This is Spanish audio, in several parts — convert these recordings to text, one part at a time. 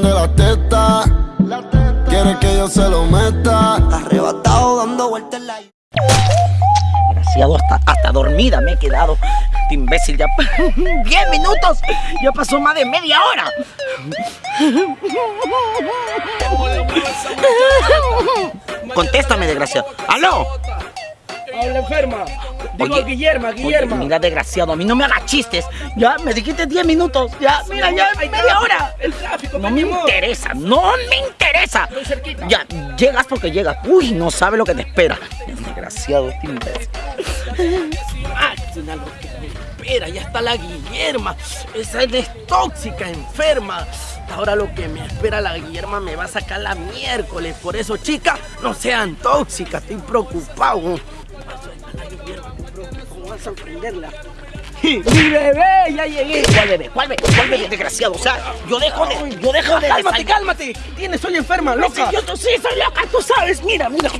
de la teta. Quiere que yo se lo meta. Arrebatado dando vueltas en la. Desgraciado, hasta, hasta dormida me he quedado. Este imbécil ya. ¡10 minutos! Ya pasó más de media hora. Contéstame, desgraciado. ¡Aló! Habla enferma. Digo Oye, Guillermo, Oye, Guillermo. mira, desgraciado, a mí no me hagas chistes. Ya, me dijiste 10 minutos. Ya, mira, ya, Hay media hora. El tráfico, No me amor. interesa, no me interesa. Estoy cerquita. Ya, llegas porque llegas. Uy, no sabe lo que te espera. Desgraciado este imbécil. Máquina, lo que me espera, ya está la Guillerma. Esa es tóxica, enferma. Ahora lo que me espera la Guillerma me va a sacar la miércoles. Por eso, chicas, no sean tóxicas, estoy preocupado. A sorprenderla. ¡Mi bebé! ¡Ya llegué! ¿Cuál bebé? ¿Cuál bebé? ¿Cuál bebé, desgraciado? O sea, yo dejo de. Yo dejo de. ¡Cálmate, cálmate! ¿Qué tienes? Soy enferma, loca. Yo tú sí soy loca, tú sabes. Mira, mira.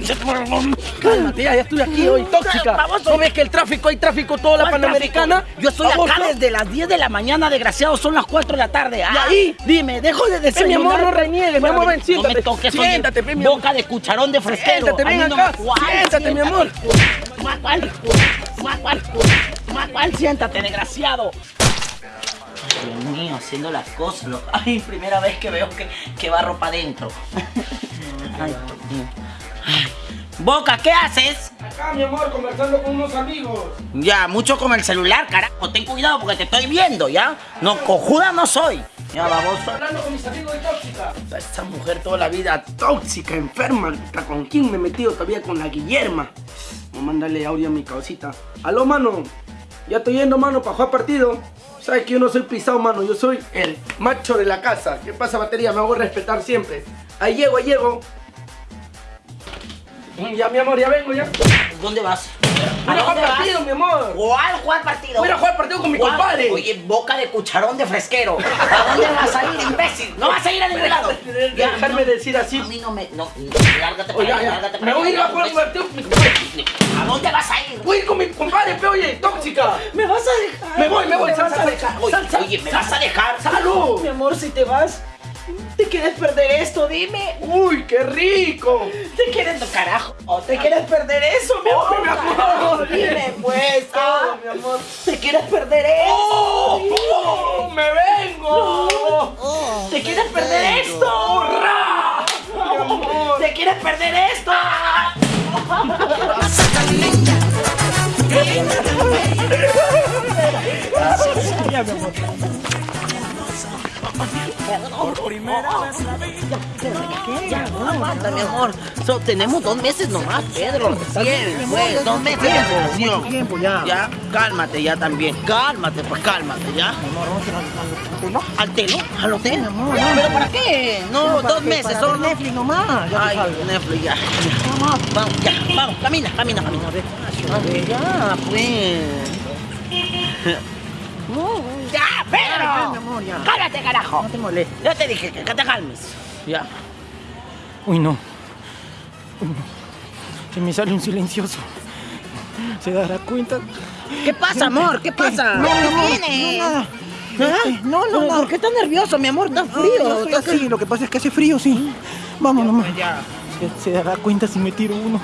Cálmate, ya, ya estoy aquí hoy, tóxica. ¿No ves que el tráfico, hay tráfico toda la ¿Cuál Panamericana? tráfico? Yo estoy acá desde las 10 de la mañana, desgraciado. Son las 4 de la tarde. Ah, ahí? Dime, dejo de desayunar. mi amor, no reniegues, mi amor, ven, No siéntate. me toques, Siéntate, mi amor. Boca de cucharón de fresquero. Siéntate, ven no acá. Siéntate, mi amor. ¿Cuál? ¿Cuál? ¿Cuál? ¿Cuál? ¿Cuál? Siéntate, desgraciado. Dios mío, haciendo las cosas. lo- Ay, primera vez que veo que, que va ropa adentro. Ay, Dios mío. Ay. Boca, ¿qué haces? Acá, mi amor, conversando con unos amigos. Ya, mucho con el celular, carajo. Ten cuidado porque te estoy viendo, ¿ya? No, cojuda no soy. Ya, baboso. Hablando con mis amigos de tóxica. Esta mujer toda la vida tóxica, enferma. ¿Hasta ¿Con quién me he metido todavía? Con la Guillerma. A mandarle audio a mi causita. Aló, mano. Ya estoy yendo, mano, para jugar partido. Sabes que yo no soy pisado, mano. Yo soy el macho de la casa. ¿Qué pasa, batería? Me hago respetar siempre. Ahí llego, ahí llego. Ya, mi amor, ya vengo, ya. ¿Dónde vas? Voy a jugar partido, mi amor. ¿Cuál jugar partido? Voy a jugar partido con mi ¿Cuál? compadre. Oye, boca de cucharón de fresquero. ¿A dónde vas a ir, imbécil? No vas a ir a ningún lado. Dejarme no. decir así. A mí no me. No, lárgate para Oye, allá, ya, lárgate para Me voy a ir a jugar partido con mi compadre. ¿A dónde vas a ir? Voy a ir con mi compadre, pe, oye, tóxica. ¿Me vas a dejar? Me voy, me voy, ¿Me sal, vas a dejar? sal, Oye, sal, sal, oye, ¿me vas a dejar? ¡Salud! Mi amor, si te vas, ¿te quieres perder esto? Dime. ¡Uy, qué rico! ¿Te quieres, carajo? ¿O te quieres perder eso, mi amor? mi amor! carajo? Dime, pues. Oh, mi amor. ¿Te quieres perder eso? ¡Oh! ¡Oh! ¡Me vengo! ¿Te quieres perder esto? Amor. ¿Te quieres perder esto? Я Ya, no aguanta, mi amor. So, tenemos dos meses nomás, Pedro. Bien, pues, dos meses de tiempo ya. Ya, cálmate ya también. Cálmate, pues cálmate, ¿ya? ¿Al telo? ¿Al hotel? ¿Pero para qué? No, dos meses, solo Netflix nomás. Ya Ay, Netflix, ya. Vamos, vamos, ya, vamos, camina, camina, camina. A ver, ya, pues. ¡Ya, Pedro! Amor, ya. ¡Cálmate, carajo! No te molestes. Ya te dije que, que te calmes. Ya. Uy, no. Uy, no. Se me sale un silencioso. ¿Se dará cuenta? ¿Qué pasa, amor? ¿Qué pasa? No, ¿Qué amor, tiene? no, nada. ¿Ah? No, no, ¿Por- no. ¿Por qué estás nervioso, mi amor? ¿Estás frío? ¿Estás- así, lo que pasa es que hace frío, sí. Vamos nomás. Se, se dará cuenta si me tiro uno.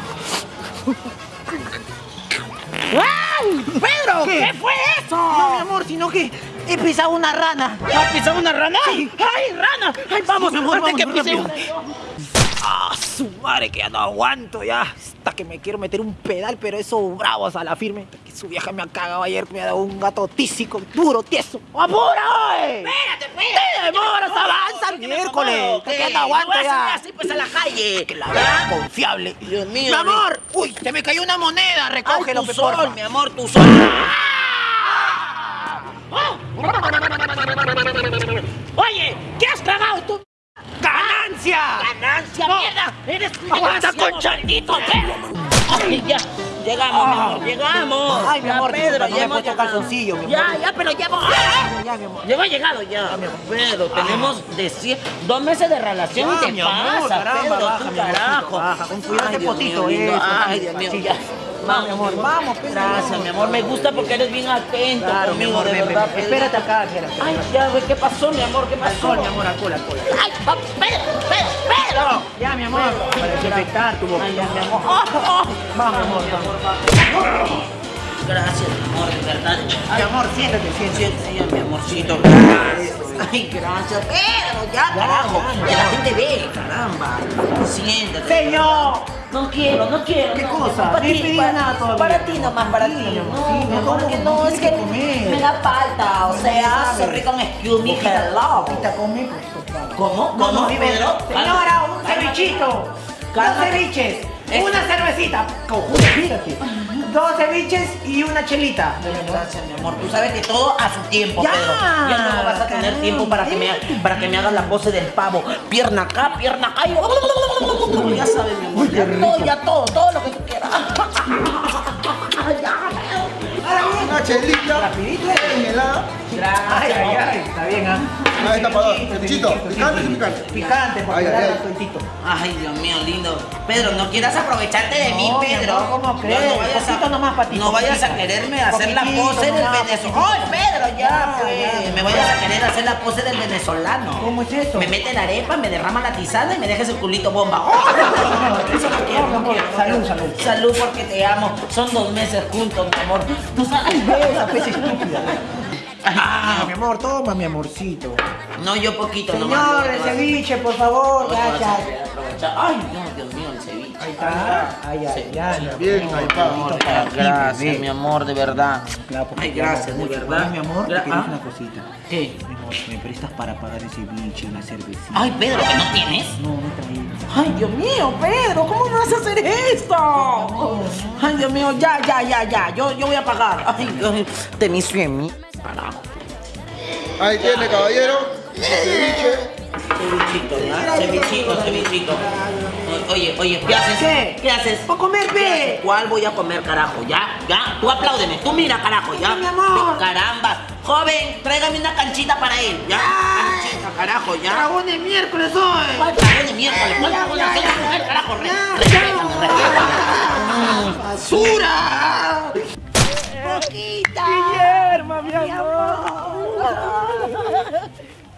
¡Pedro! ¿Qué, fue eso? No, mi amor, sino que he pisado una rana. ¿Has pisado una rana? ¡Ay, rana! ¡Ay, vamos, mi amor, antes que vamos, pise una yo. Ah, su madre, que ya no aguanto ya. Hasta que me quiero meter un pedal, pero eso bravos a la firme. Que su vieja me ha cagado ayer, me ha dado un gato tísico, duro, tieso. ¡Apura, oye! Espérate, espérate. ¡Te demoras, avanza, me miércoles! Que ya no aguanto ya. así pues a la calle. Que la verdad confiable. Dios mío. Mi amor, uy, se me cayó una moneda, Ay, recógelo, tu pe, sol, mi amor, tu sol. Oye, ¿qué has cagado tú? ¡Ganancia! ¡Ganancia, No. mierda! ¡Eres Aguanta, concha. maldito perro! Ay, ya, llegamos, mi amor, llegamos. Ay, mi Ya, amor, Pedro, no ya hemos llegado. calzoncillo, mi amor. Ya, ya, pero ya hemos... Ya, mi amor. Ya hemos llegado ya. Pedro, tenemos de cien- dos meses de relación y Ya, te mi amor, pasa, caramba, Pedro, baja, tú mi carajo. baja, con cuidado Ay, Dios potito, mío, lindo. eso, Ay. Dios mío, ya. Vamos, mi amor, vamos, Pedro. Gracias, mi amor. Me gusta porque eres bien atento Claro, mi amor, de ven, verdad. ven. Espérate acá, espérate. Ay, ya, güey, ¿qué pasó, mi amor? ¿Qué pasó? Alcohol, mi amor, alcohol, alcohol. Ay, pa- Pedro, Pedro, Pedro. Ya, mi amor, para desinfectar tu boca. Ay, ya, mi amor. Oh, oh. Vamos, mi amor, vamos. Gracias, mi amor, de verdad. Mi amor, siéntate, siéntate. Siéntese ya, mi amorcito. Gracias. Ay, gracias. Pedro, ya, carajo. ya, Que la gente ve, caramba. Siéntate. Señor. No quiero, no quiero. ¿Qué no, cosa? para ti, para, nada todavía. para ti nomás, para ti. No, amor, que no, es que me da falta. O sea, se rico un excuse me, hello. Conmigo, por favor. ¿Cómo? ¿Cómo, Pedro? Señora, un cevichito. Dos ceviches. Una cervecita. Conjunto, fíjate. Dos ceviches y una chelita. Gracias, mi amor. Tú sabes que todo a su tiempo, Ya, Pedro. Ya no vas a tener caramba. tiempo para que me, para que me hagas la pose del pavo. Pierna acá, pierna acá. y- Ya sabes, mi amor. Ya todo, ya todo, todo lo que tú quieras. Una chelita. Rapidito, eh. Helada. Ay, ay, ay. Está bien, ¿ah? Ahí está, para- picante, picante. Picante, porque Ay, sueltito. Ay, Dios mío, lindo. Pedro, no quieras aprovecharte de mí, No, mi Pedro. amor, ¿cómo No, crees? No, vayas a, nomás ti, no vayas a quererme hacer la pose del venezolano. ¡Ay, Pedro, ya, pues! Me vayas a querer hacer la pose del venezolano. ¿Cómo es eso? Me mete la arepa, me derrama la tisana y me deja ese culito bomba. ¡Oh! Eso no quiero, no quiero. Salud, salud. Salud porque te amo. Son dos meses juntos, mi amor. Tú sabes. Esa estúpida. Ah, mi amor, toma, mi amorcito. No, yo poquito nomás. Señor, no el te ceviche, por favor. te Gracias. Ay, no, Dios mío, el ceviche. Ahí está. Ay, ay, ay. mi Bien, amor, ahí está. Gracias, mi amor, de verdad. Claro, Ay, te gracias, de verdad. Mi amor, te ¿Ah? una cosita. ¿Qué? Mi amor, ¿me prestas para pagar ese ceviche, una cervecita? Ay, Pedro, ¿que no tienes? No, no he traído. Ay, Dios mío, Pedro, ¿cómo me vas a hacer esto? Ay, Dios mío, ya, ya, ya, ya, yo, yo voy a pagar. Ay, Dios, de mis 100 Ahí tiene, caballero. Ceviche. Cevichito, ¿verdad? Cevichito, cevichito. Oye, oye, ¿qué haces? ¿Qué? ¿Qué haces? ¡Voy a comer, ¿Qué ve! ¿Cuál voy a comer, carajo? ¿Ya? ¿Ya? Tú apláudeme. Tú mira, carajo, ¿ya? mi amor. Caramba. Joven, tráigame una canchita para él, ¿ya? Canchita, carajo, ¿ya? ¡Dragón de miércoles hoy! ¿Cuál dragón de miércoles? ¿Cuál dragón de Mujer, carajo, re- Ya, respétame, ya. respétame. ¡Basura! ¡Poquita! ¡Guillermo, mi amor!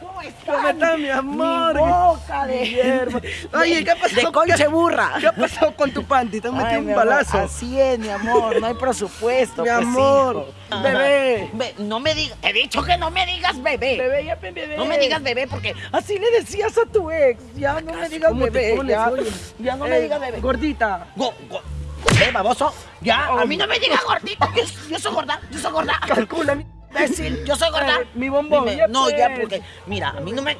¿Cómo estás? ¿Cómo estás, mi amor? Mi boca de... Oye, ¿qué pasó? De conche burra. ¿Qué ha pasado con tu panty? Te han metido un amor, balazo. Así es, mi amor, no hay presupuesto. Mi pues, amor, hijo. bebé. Be- no me digas, te he dicho que no me digas bebé. Bebé, ya bebé. No me digas bebé porque así le decías a tu ex. Ya no me digas ¿Cómo te bebé. Ya, ya no me Ey, digas bebé. Gordita. Go, go. ¿Eh, baboso? Ya, a mí no me digas gordita. Yo, yo soy gorda, yo soy gorda. Calcula. mi- Imbécil, yo soy gorda. Eh, mi bombón, Dime, ya no, pues. ya, porque, mira, a mí no me.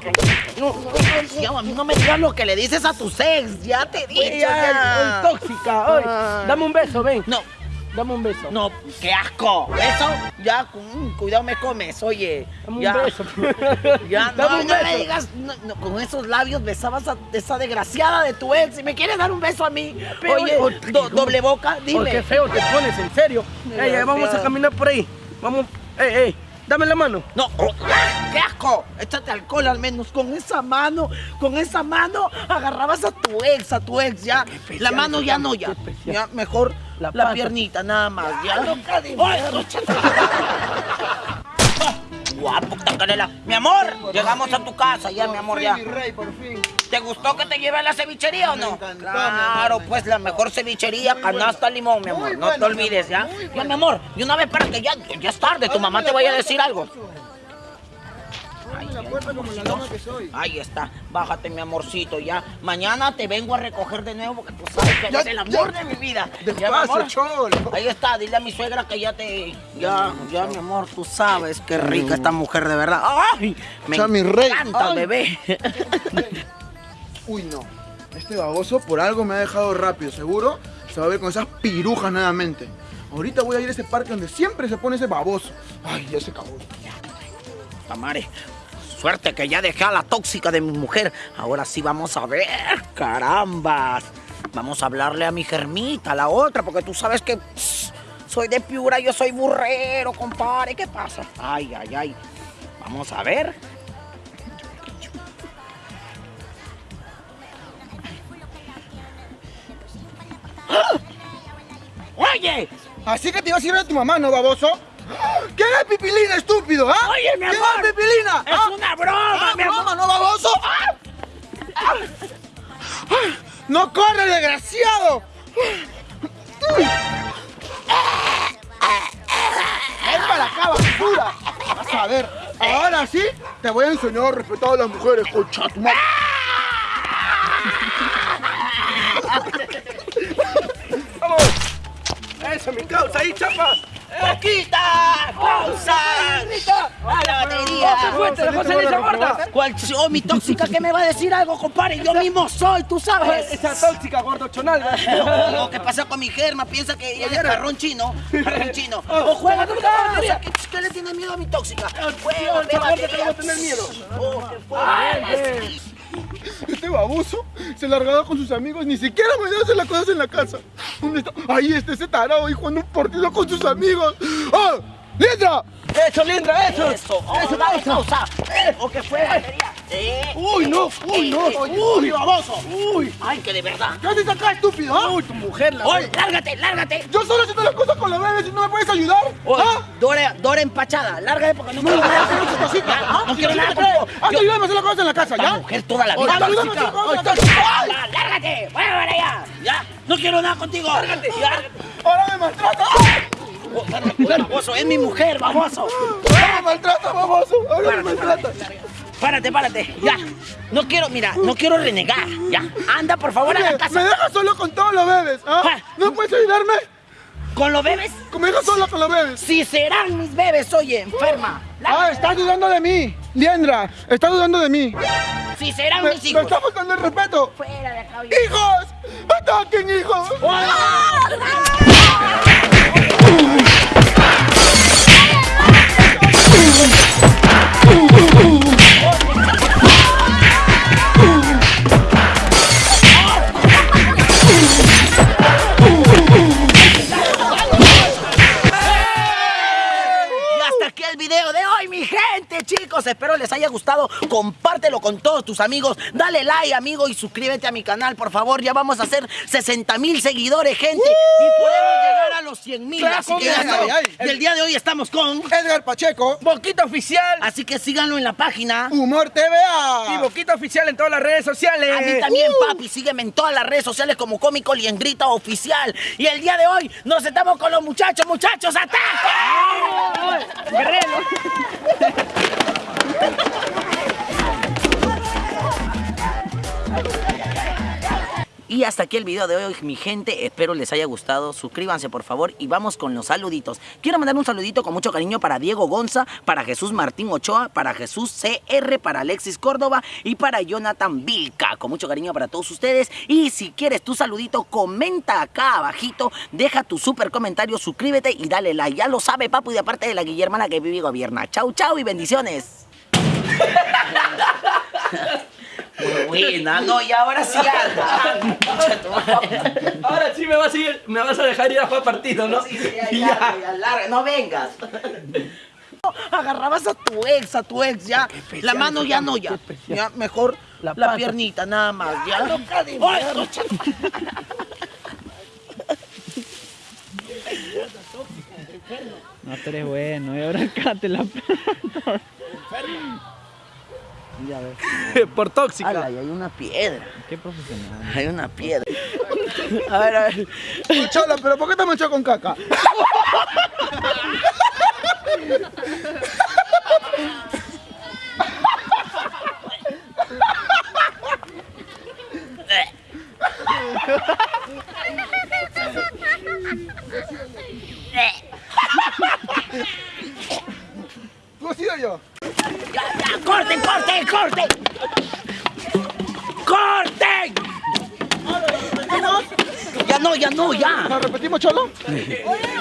No, no, ya, a mí no me digas lo que le dices a tus ex. Ya te he dicho. Oye, ya. ay, tóxica. Oye, Ah. dame un beso, ven. No, Dame un beso. no, qué asco. Eso, ya, mm, cuidado me comes, oye. Dame un ya. beso. Ya, no, Dame un no me beso. digas, no, no, con esos labios besabas a esa desgraciada de tu ex y me quieres dar un beso a mí. Pero, Oye, oye, do- doble boca, Oh, dime. qué feo te pones, en serio. Ey, vamos a caminar por ahí. Vamos. Ey, ey, dame la mano. No, oh. ¡qué asco! Échate alcohol al menos. Con esa mano, con esa mano agarrabas a tu ex, a tu ex, ya. La mano ya no, ya. Ya, mejor La piernita, nada más, ya. de ¡Ay, échate! Guapo. Mi amor, llegamos a tu casa ya, mi amor, ya. mi rey, por fin. ¿Te gustó que te lleve a la cevichería o no? Claro, pues la mejor cevichería, canasta limón, mi amor. No te olvides, ¿ya? Ya, mi amor, y una vez para que ya, ya es tarde, tu mamá te vaya a decir algo. Ábreme la puerta como la dama que soy. Ahí está, bájate mi amorcito, ya. Mañana te vengo a recoger de nuevo porque tú sabes que eres el amor ya. de mi vida. Despacio, cholo. Ahí está, dile a mi suegra que ya te... Ya, ya, mi amor, tú sabes qué rica esta mujer de verdad. ¡Ay! Me mi rey. encanta, Ay. bebé. Uy, no. Este baboso por algo me ha dejado rápido, seguro. Se va a ver con esas pirujas nuevamente. Ahorita voy a ir a ese parque donde siempre se pone ese baboso. Ay, ya se acabó. Tamare, suerte que ya dejé a la tóxica de mi mujer. Ahora sí vamos a ver, carambas. Vamos a hablarle a mi germita, la otra, porque tú sabes que soy de Piura, yo soy burrero, compadre. ¿Qué pasa? Ay, ay, ay. Vamos a ver. Oye, Así que te ibas a ir a tu mamá, ¿no, baboso? ¿Quién es Pipilina, estúpido, ah? Oye, mi ¿Quién amor. es Pipilina? es ¿Ah? una broma, Ah, mi amor. broma, ¿no, baboso? ¡No corre, desgraciado! ¡Ven para acá, basura! Vas a ver, ahora sí te voy a enseñar a respetar a las mujeres, concha tu madre. Eso, mi causa, ahí, chapa. ¡Poquita! ¡Pausa! ¡A la batería! fuerte, dejó salir esa gorda. ¿Cuál? Oh, mi tóxica, ¿qué me va a decir algo, compadre? Yo mismo soy, tú sabes. Esa tóxica, gordo chonal. No, ¿Qué pasa con mi germa? Piensa que ella es carrón chino. Carrón chino. O juega con la batería. ¿Qué, ¿Qué le tiene miedo a mi tóxica? Juega, batería. que le va a tener miedo. Oh, qué fuerte. Este baboso se largaba con sus amigos, ni siquiera me dio hacer las cosas en la casa. ¿Dónde está? Ahí está ese tarado ahí jugando un partido con sus amigos. ¡Ah! ¡Liendra! Eso, Lindra, eso. Eso, oh, dale pausa. ¿O qué fue, batería? Eh, ¡Uy, no! ¡Uy, no! ¡Uy, baboso! ¡Uy! ¡Ay, que de verdad! ¿Qué haces acá, estúpido? ah? Uy, tu mujer, la ¡Oye, lárgate, lárgate! Yo solo haciendo las cosas con la bebé, si no me puedes ayudar. ¿Ah? Dora, Dora empachada, lárgate porque no quiero nada contigo. Ya, No quiero nada contigo. Haz ayudarme a hacer las cosas en la casa, ¿ya? mujer toda la vida. ayúdame a hacer ¡Lárgate! ¡Vaya para allá! ¡Ya! ¡No quiero nada contigo! ¡Lárgate! ¡Ahora me maltrata! Lárgate, baboso! ¡Es mi mujer, baboso! ¡Ahora me maltrata, baboso! ¡Ahora me maltrata! Párate, párate, ya. No quiero, mira, no quiero renegar, ya. Anda, por favor, a la Oye, me casa. dejas solo con todos los bebés, ¿ah? ¿No puedes ayudarme? ¿Con los bebés? Me dejas solo con los bebés. Si serán mis bebes, oye, enferma. Ah, estás dudando de mí. Liendra, estás dudando de mí. Si serán Me, mis me hijos. está faltando el respeto. Fuera de acá, oye. ¡Hijos! ¡Ataquen, hijos! Y chicos. Espero les haya gustado. Compártelo con todos tus amigos. Dale like, amigo, y suscríbete a mi canal, por favor. Ya vamos a hacer 60 mil seguidores, gente. Y podemos llegar a los 100 mil. Claro, Así que ya el día de hoy estamos con... Edgar Pacheco, Boquita oficial. Así que síganlo en la página. Humor TVA. Y Boquita oficial en todas las redes sociales. A mí también, papi. Sígueme en todas las redes sociales como Cómico Liengrita Oficial. Y el día de hoy nos estamos con los muchachos. ¡Muchachos, ataque! Y hasta aquí el video de hoy, mi gente. Espero les haya gustado. Suscríbanse, por favor. Y vamos con los saluditos. Quiero mandar un saludito con mucho cariño para Diego Gonza, para Jesús Martín Ochoa, para Jesús CR, para Alexis Córdoba y para Jonathan Vilca. Con mucho cariño para todos ustedes. Y si quieres tu saludito, comenta acá abajito. Deja tu super comentario, suscríbete y dale like. Ya lo sabe, papu. Y de parte de la Guillermana que vive y gobierna. Chau, chau y bendiciones. Buena, no, y ahora sí anda. Ahora sí me vas a ir, me vas a dejar ir a jugar partido, ¿no? Sí, sí, ya, ya, ya, larga, no vengas. Agarrabas a tu ex, a tu ex, ya. La mano ya no, ya. Ya, mejor la, piernita, nada más, ya. Ay, concha. No, tú eres bueno, y ahora acá te la Ya ves, Por tóxica. Ala, y hay una piedra. qué profesional. Hay una piedra. A ver, a ver. Chola, pero ¿por qué te manchó con caca? ¿Tú has sido yo? Ya, ya, corten, corten, corten. ¡Corten! Ya no, ya no, ya. ¿Nos repetimos, Cholo?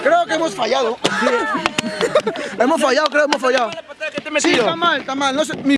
Creo que hemos fallado. hemos fallado, creo que hemos fallado. He Sí, está mal, está mal. No sé, mi